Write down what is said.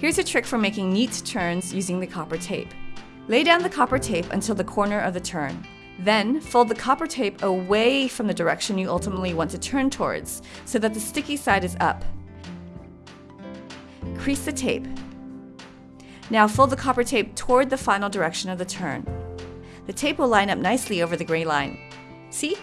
Here's a trick for making neat turns using the copper tape. Lay down the copper tape until the corner of the turn. Then, fold the copper tape away from the direction you ultimately want to turn towards, so that the sticky side is up. Crease the tape. Now fold the copper tape toward the final direction of the turn. The tape will line up nicely over the gray line. See?